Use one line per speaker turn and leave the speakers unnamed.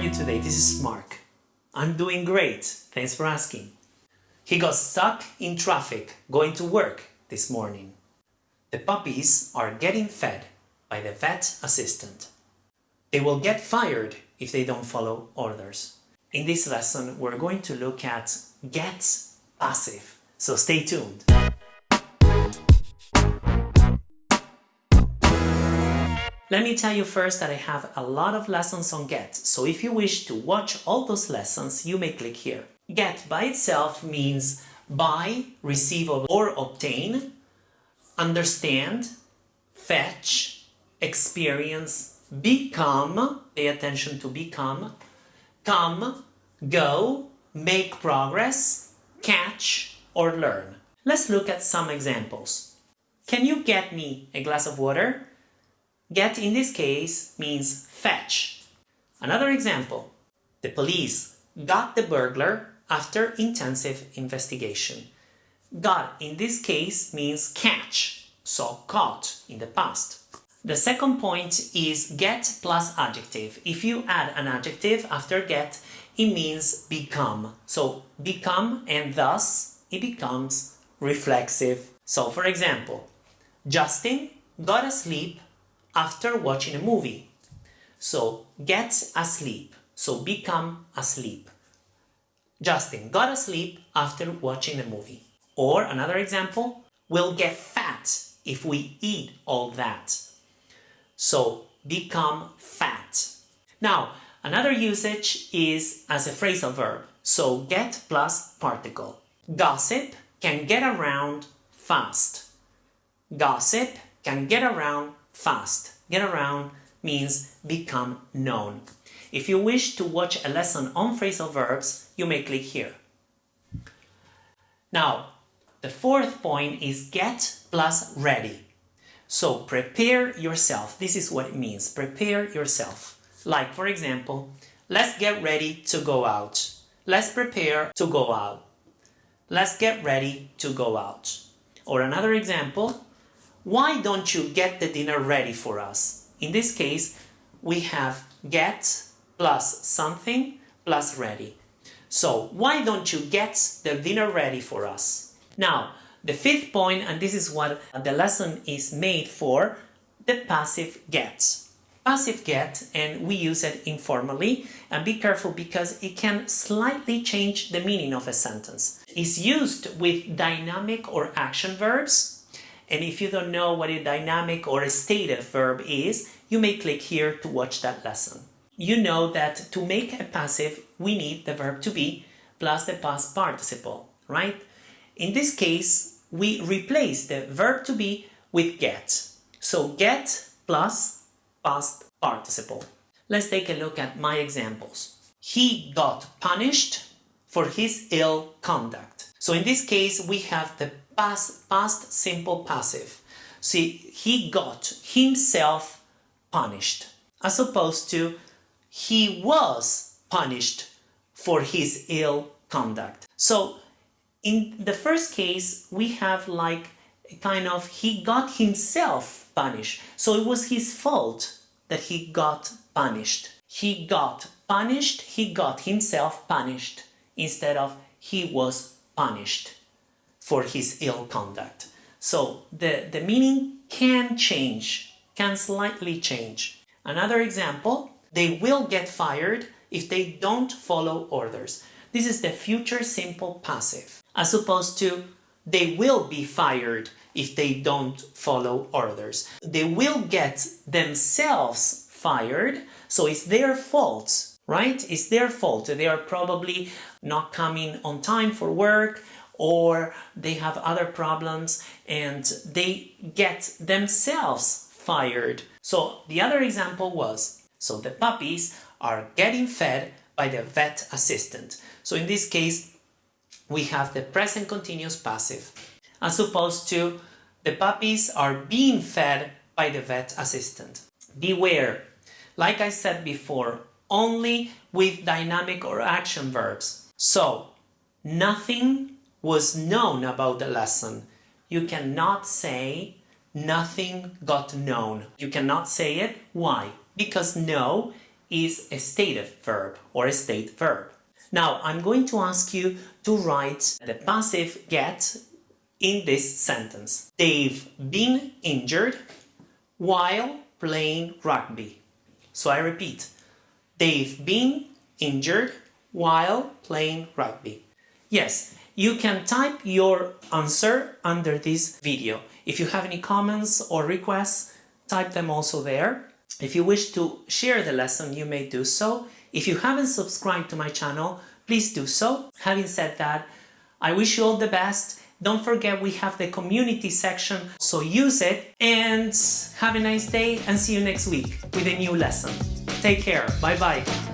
you today? This is Mark. I'm doing great, thanks for asking. He got stuck in traffic going to work this morning. The puppies are getting fed by the vet assistant. They will get fired if they don't follow orders. In this lesson, we're going to look at get passive, so stay tuned. Let me tell you first that I have a lot of lessons on GET, so if you wish to watch all those lessons, you may click here. GET by itself means buy, receive or obtain, understand, fetch, experience, become, pay attention to become, come, go, make progress, catch or learn. Let's look at some examples. Can you get me a glass of water? Get in this case means fetch. Another example. The police got the burglar after intensive investigation. Got in this case means catch, so caught in the past. The second point is get plus adjective. If you add an adjective after get, it means become. So become and thus it becomes reflexive. So for example, Justin got asleep after watching a movie. So get asleep. So become asleep. Justin got asleep after watching a movie. Or another example, we'll get fat if we eat all that. So become fat. Now, another usage is as a phrasal verb. So get plus particle. Gossip can get around fast. Gossip can get around fast. Get around means become known. If you wish to watch a lesson on phrasal verbs, you may click here. Now, the fourth point is get plus ready. So prepare yourself. This is what it means. Prepare yourself. Like, for example, let's get ready to go out. Let's prepare to go out. Let's get ready to go out. Or another example, why don't you get the dinner ready for us? In this case, we have get plus something plus ready. So why don't you get the dinner ready for us? Now, the fifth point, and this is what the lesson is made for, the passive get. Passive get, and we use it informally, and be careful because it can slightly change the meaning of a sentence. It's used with dynamic or action verbs, and if you don't know what a dynamic or a stative verb is, you may click here to watch that lesson. You know that to make a passive, we need the verb to be plus the past participle, right? In this case, we replace the verb to be with get. So get plus past participle. Let's take a look at my examples. He got punished for his ill conduct. So in this case, we have the past, past simple passive. See, he got himself punished as opposed to he was punished for his ill conduct. So in the first case, we have like a kind of he got himself punished. So it was his fault that he got punished. He got punished, he got himself punished instead of he was punished for his ill conduct. So the, the meaning can change, can slightly change. Another example, they will get fired if they don't follow orders. This is the future simple passive, as opposed to they will be fired if they don't follow orders. They will get themselves fired, so it's their fault, right? It's their fault. They are probably not coming on time for work or they have other problems and they get themselves fired. So the other example was, so the puppies are getting fed by the vet assistant. So in this case, we have the present continuous passive, as opposed to the puppies are being fed by the vet assistant. Beware, like I said before, only with dynamic or action verbs. So, nothing was known about the lesson. You cannot say nothing got known. You cannot say it. Why? Because know is a stative verb or a state verb. Now I'm going to ask you to write the passive get in this sentence. They've been injured while playing rugby. So I repeat, they've been injured while playing rugby. Yes, you can type your answer under this video. If you have any comments or requests, type them also there. If you wish to share the lesson, you may do so. If you haven't subscribed to my channel, please do so. Having said that, I wish you all the best. Don't forget we have the community section, so use it and have a nice day and see you next week with a new lesson. Take care. Bye bye.